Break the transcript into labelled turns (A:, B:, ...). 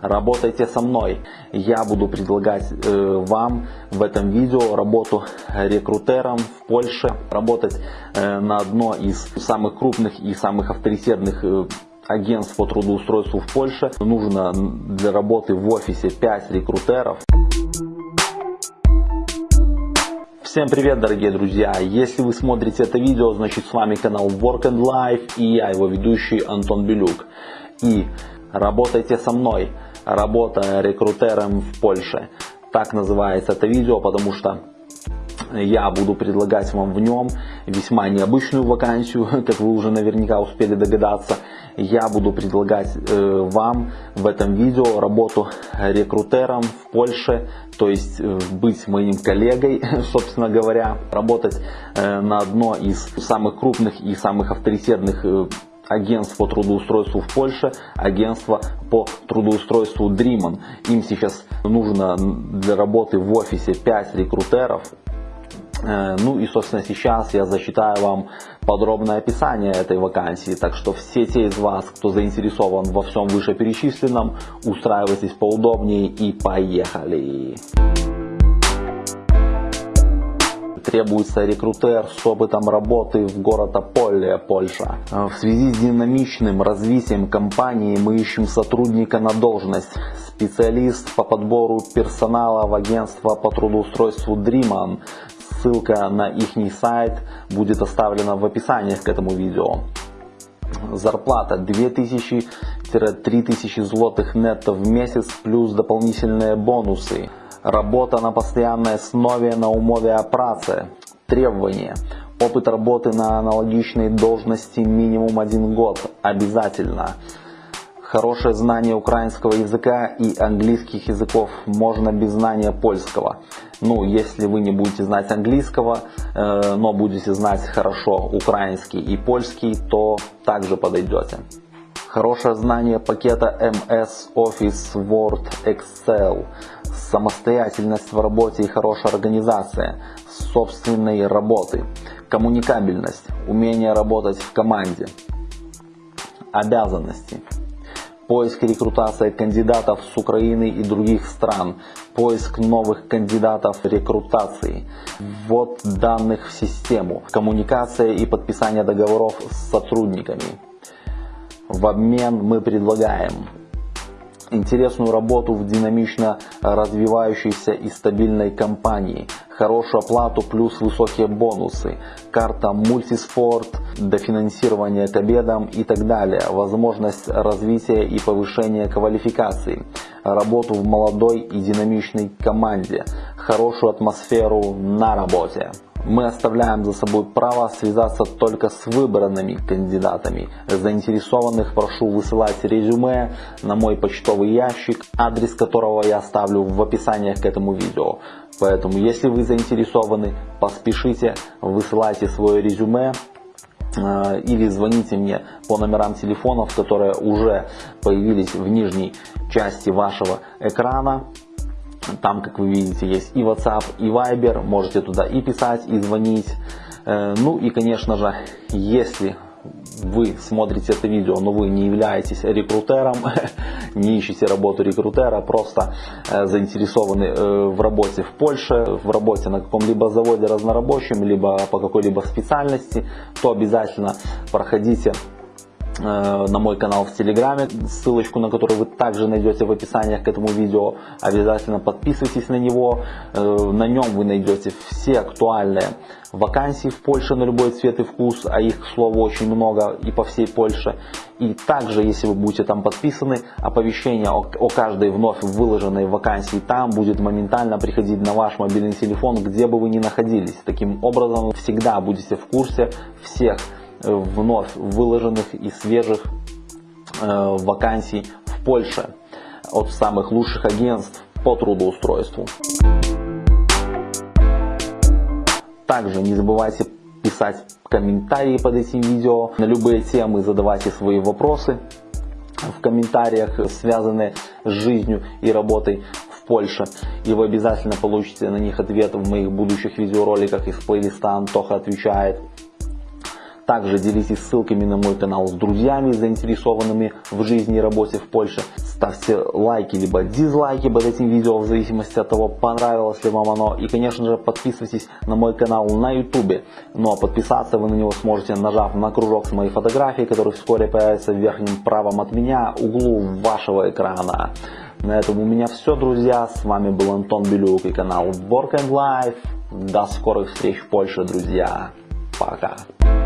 A: работайте со мной. Я буду предлагать э, вам в этом видео работу рекрутером в Польше, работать э, на одно из самых крупных и самых авторитетных э, агентств по трудоустройству в Польше. Нужно для работы в офисе 5 рекрутеров. Всем привет, дорогие друзья! Если вы смотрите это видео, значит с вами канал Work and Life и я, его ведущий Антон Белюк. И работайте со мной работа рекрутером в Польше. Так называется это видео, потому что я буду предлагать вам в нем весьма необычную вакансию, как вы уже наверняка успели догадаться. Я буду предлагать э, вам в этом видео работу рекрутером в Польше, то есть э, быть моим коллегой, собственно говоря, работать э, на одно из самых крупных и самых авторитетных э, агентств по трудоустройству в Польше, агентство по трудоустройству Dreamon. Им сейчас нужно для работы в офисе 5 рекрутеров. Э, ну и собственно сейчас я зачитаю вам подробное описание этой вакансии, так что все те из вас, кто заинтересован во всем вышеперечисленном, устраивайтесь поудобнее и поехали! Требуется рекрутер с опытом работы в город Аполле, Польша. В связи с динамичным развитием компании мы ищем сотрудника на должность. Специалист по подбору персонала в агентство по трудоустройству Dreaman. Ссылка на их сайт будет оставлена в описании к этому видео. Зарплата 2000-3000 злотых нетто в месяц плюс дополнительные бонусы. Работа на постоянной основе на умове о праце. Требования. Опыт работы на аналогичной должности минимум один год. Обязательно. Хорошее знание украинского языка и английских языков можно без знания польского. Ну, если вы не будете знать английского, э, но будете знать хорошо украинский и польский, то также подойдете. Хорошее знание пакета MS Office Word Excel. Самостоятельность в работе и хорошая организация собственной работы, коммуникабельность, умение работать в команде, обязанности, поиск и рекрутация кандидатов с Украины и других стран, поиск новых кандидатов рекрутации, ввод данных в систему, коммуникация и подписание договоров с сотрудниками. В обмен мы предлагаем интересную работу в динамично развивающейся и стабильной компании, хорошую оплату плюс высокие бонусы, карта мультиспорт, дофинансирование к обедам и так далее, возможность развития и повышения квалификации, работу в молодой и динамичной команде, хорошую атмосферу на работе мы оставляем за собой право связаться только с выбранными кандидатами. Заинтересованных прошу высылать резюме на мой почтовый ящик, адрес которого я оставлю в описании к этому видео. Поэтому, если вы заинтересованы, поспешите, высылайте свое резюме э, или звоните мне по номерам телефонов, которые уже появились в нижней части вашего экрана. Там, как вы видите, есть и WhatsApp, и Viber. Можете туда и писать, и звонить. Э, ну и, конечно же, если вы смотрите это видео, но вы не являетесь рекрутером, не ищете работу рекрутера, просто э, заинтересованы э, в работе в Польше, в работе на каком-либо заводе разнорабочем, либо по какой-либо специальности, то обязательно проходите на мой канал в Телеграме, ссылочку на который вы также найдете в описании к этому видео. Обязательно подписывайтесь на него, э, на нем вы найдете все актуальные вакансии в Польше на любой цвет и вкус, а их, к слову, очень много и по всей Польше. И также, если вы будете там подписаны, оповещение о, о каждой вновь выложенной вакансии там будет моментально приходить на ваш мобильный телефон, где бы вы ни находились. Таким образом, всегда будете в курсе всех вновь выложенных и свежих э, вакансий в Польше от самых лучших агентств по трудоустройству. Также не забывайте писать комментарии под этим видео на любые темы, задавайте свои вопросы в комментариях, связанные с жизнью и работой в Польше. И вы обязательно получите на них ответ в моих будущих видеороликах из плейлиста «Антоха отвечает». Также делитесь ссылками на мой канал с друзьями, заинтересованными в жизни и работе в Польше. ставьте лайки либо дизлайки под этим видео в зависимости от того понравилось ли вам оно. И конечно же подписывайтесь на мой канал на YouTube. Ну а подписаться вы на него сможете нажав на кружок с моей фотографией, который вскоре появится в верхнем правом от меня углу вашего экрана. На этом у меня все, друзья. С вами был Антон Белюк и канал Work and Life. До скорых встреч в Польше, друзья. Пока.